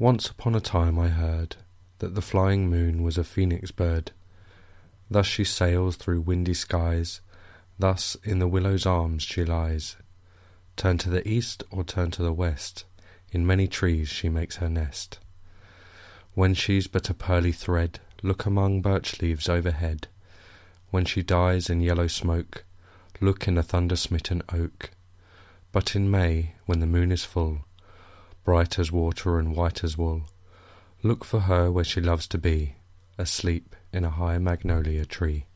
Once upon a time I heard That the flying moon was a phoenix bird. Thus she sails through windy skies, Thus in the willow's arms she lies. Turn to the east or turn to the west, In many trees she makes her nest. When she's but a pearly thread, Look among birch leaves overhead. When she dies in yellow smoke, Look in a thunder smitten oak. But in May, when the moon is full, Bright as water and white as wool, Look for her where she loves to be, Asleep in a high magnolia tree.